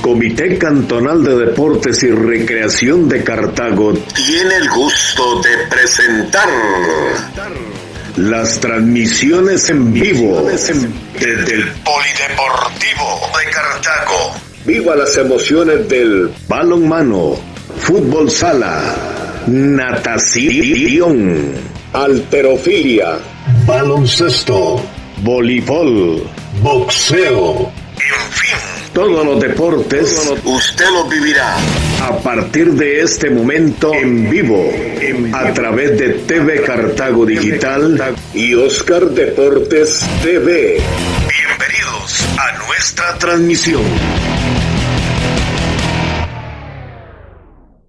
Comité Cantonal de Deportes y Recreación de Cartago tiene el gusto de presentar las transmisiones en vivo desde el Polideportivo de Cartago. Viva las emociones del balonmano, fútbol sala, natación, alterofilia, baloncesto, voleibol, boxeo, En fin, todos los deportes usted lo vivirá. a partir de este momento en vivo a través de TV Cartago Digital y Oscar Deportes TV. Bienvenidos a nuestra Transmisión.